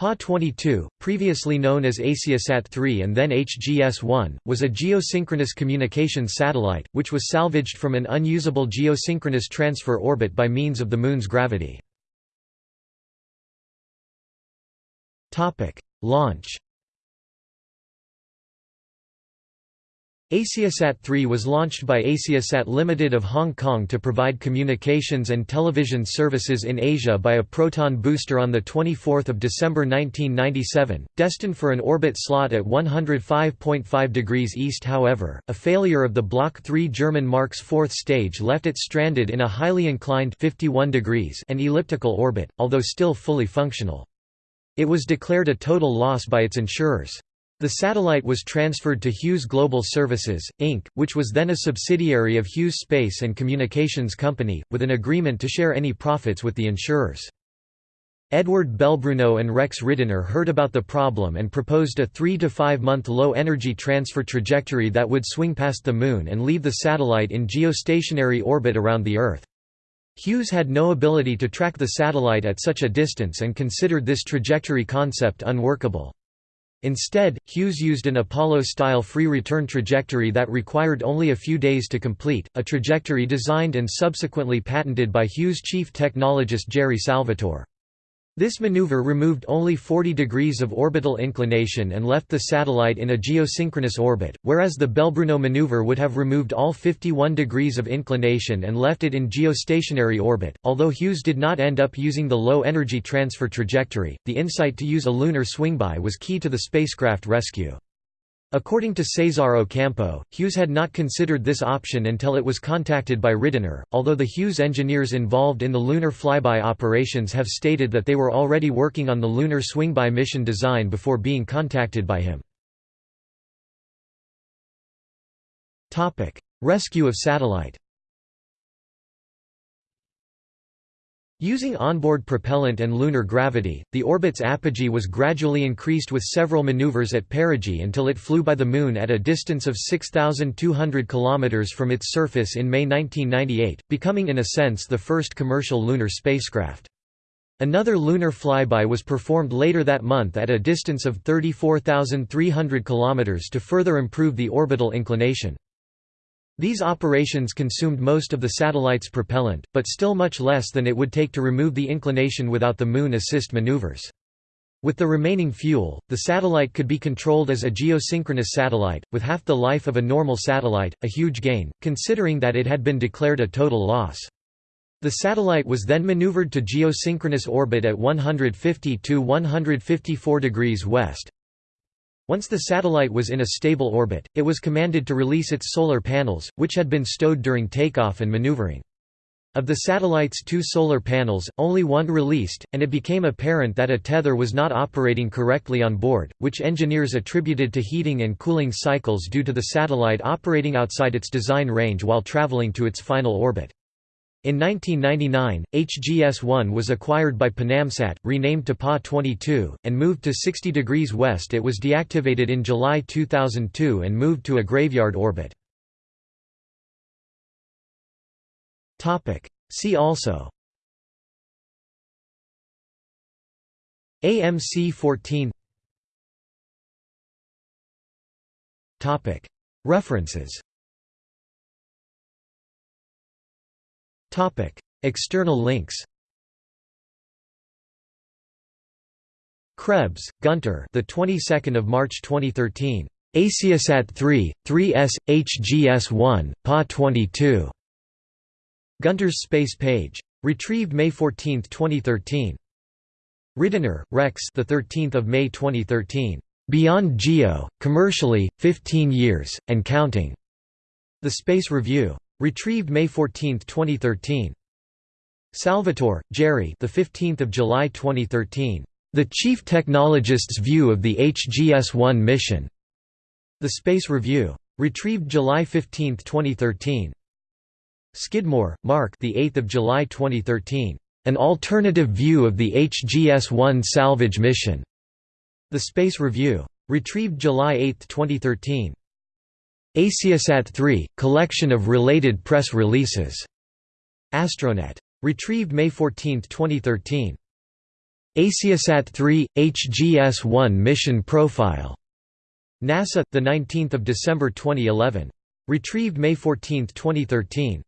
PA-22, previously known as AsiaSat-3 and then HGS-1, was a geosynchronous communications satellite, which was salvaged from an unusable geosynchronous transfer orbit by means of the Moon's gravity. Launch AsiaSat-3 was launched by AsiaSat Limited of Hong Kong to provide communications and television services in Asia by a Proton booster on 24 December 1997, destined for an orbit slot at 105.5 degrees east however, a failure of the Block 3 German Mark's fourth stage left it stranded in a highly inclined 51 degrees and elliptical orbit, although still fully functional. It was declared a total loss by its insurers. The satellite was transferred to Hughes Global Services, Inc., which was then a subsidiary of Hughes Space and Communications Company, with an agreement to share any profits with the insurers. Edward Belbruno and Rex Ridenour heard about the problem and proposed a three- to five-month low-energy transfer trajectory that would swing past the Moon and leave the satellite in geostationary orbit around the Earth. Hughes had no ability to track the satellite at such a distance and considered this trajectory concept unworkable. Instead, Hughes used an Apollo-style free return trajectory that required only a few days to complete, a trajectory designed and subsequently patented by Hughes chief technologist Jerry Salvatore. This maneuver removed only 40 degrees of orbital inclination and left the satellite in a geosynchronous orbit, whereas the Belbruno maneuver would have removed all 51 degrees of inclination and left it in geostationary orbit. Although Hughes did not end up using the low energy transfer trajectory, the insight to use a lunar swingby was key to the spacecraft rescue. According to Cesar Ocampo, Hughes had not considered this option until it was contacted by Ridenour, although the Hughes engineers involved in the lunar flyby operations have stated that they were already working on the lunar swingby mission design before being contacted by him. Rescue of satellite Using onboard propellant and lunar gravity, the orbit's apogee was gradually increased with several maneuvers at perigee until it flew by the Moon at a distance of 6,200 km from its surface in May 1998, becoming in a sense the first commercial lunar spacecraft. Another lunar flyby was performed later that month at a distance of 34,300 km to further improve the orbital inclination. These operations consumed most of the satellite's propellant, but still much less than it would take to remove the inclination without the Moon assist maneuvers. With the remaining fuel, the satellite could be controlled as a geosynchronous satellite, with half the life of a normal satellite, a huge gain, considering that it had been declared a total loss. The satellite was then maneuvered to geosynchronous orbit at 150 to 154 degrees west, once the satellite was in a stable orbit, it was commanded to release its solar panels, which had been stowed during takeoff and maneuvering. Of the satellite's two solar panels, only one released, and it became apparent that a tether was not operating correctly on board, which engineers attributed to heating and cooling cycles due to the satellite operating outside its design range while traveling to its final orbit. In 1999, HGS-1 was acquired by Panamsat, renamed to PA-22, and moved to 60 degrees west it was deactivated in July 2002 and moved to a graveyard orbit. See also. AMC-14 References External links. Krebs, Gunter. The 22nd of March 2013. AsiaSat 3, 3S, HGS 1, PA 22. Gunter's space page. Retrieved May 14, 2013. Ridenour, Rex. The 13th of May 2013. Beyond Geo, commercially, 15 years and counting. The Space Review. Retrieved May 14, 2013. Salvatore, Jerry. The 15th of July 2013. The Chief Technologist's View of the HGS-1 Mission. The Space Review. Retrieved July 15, 2013. Skidmore, Mark. The 8th of July 2013. An alternative view of the HGS-1 salvage mission. The Space Review. Retrieved July 8, 2013. Asiasat 3 – Collection of related press releases. Astronet. Retrieved May 14, 2013. AsiaSat 3 HGS-1 mission profile. NASA, the 19th of December 2011. Retrieved May 14, 2013.